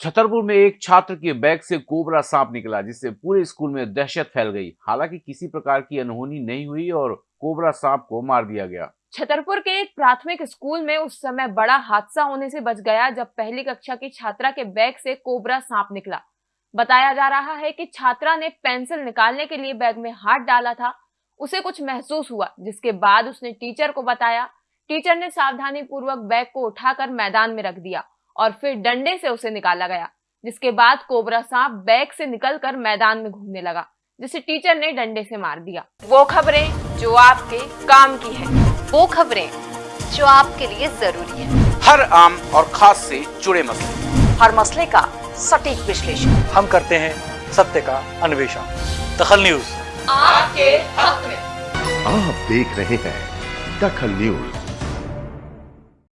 छतरपुर में एक छात्र के बैग से कोबरा सांप निकला, जिससे पूरे स्कूल में दहशत फैल गई। हालाँकि किसी प्रकार की अनहोनी नहीं हुई और कोबरा सांप को मार दिया गया। छतरपुर के एक प्राथमिक स्कूल में उस समय बड़ा हादसा होने से बच गया, जब पहली कक्षा की छात्रा के बैग से कोबरा सांप निकला। बताया जा रहा है कि छात्रा ने पेंसिल निकालने के लिए बैग में हाथ डाला था। उसे कुछ महसूस हुआ, जिसके बाद उसने टीचर को बताया। टीचर ने सावधानी पूर्वक बैग को उठाकर मैदान में रख दिया। और फिर डंडे से उसे निकाला गया जिसके बाद कोबरा सांप बैग से निकलकर मैदान में घूमने लगा जिसे टीचर ने डंडे से मार दिया। वो खबरें जो आपके काम की है। वो खबरें जो आपके लिए ज़रूरी है। हर आम और खास से जुड़े मसले। हर मसले का सटीक विश्लेषण। हम करते हैं सत्य का अन्वेषण। दखल न्यूज़। आपके हक में। आप देख रहे हैं दखल न्यूज़।